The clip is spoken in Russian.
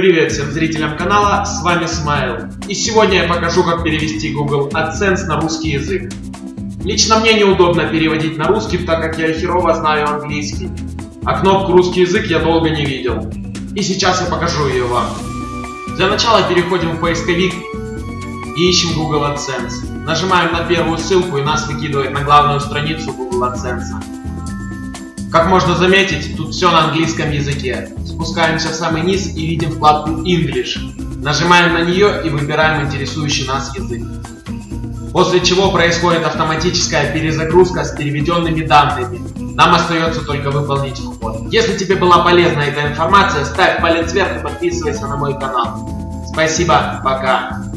Привет всем зрителям канала, с вами Смайл. И сегодня я покажу, как перевести Google AdSense на русский язык. Лично мне неудобно переводить на русский, так как я херово знаю английский. А кнопку русский язык я долго не видел. И сейчас я покажу ее вам. Для начала переходим в поисковик и ищем Google AdSense. Нажимаем на первую ссылку и нас выкидывает на главную страницу Google AdSense. Как можно заметить, тут все на английском языке. Спускаемся в самый низ и видим вкладку English. Нажимаем на нее и выбираем интересующий нас язык. После чего происходит автоматическая перезагрузка с переведенными данными. Нам остается только выполнить вход. Если тебе была полезна эта информация, ставь палец вверх и подписывайся на мой канал. Спасибо, пока.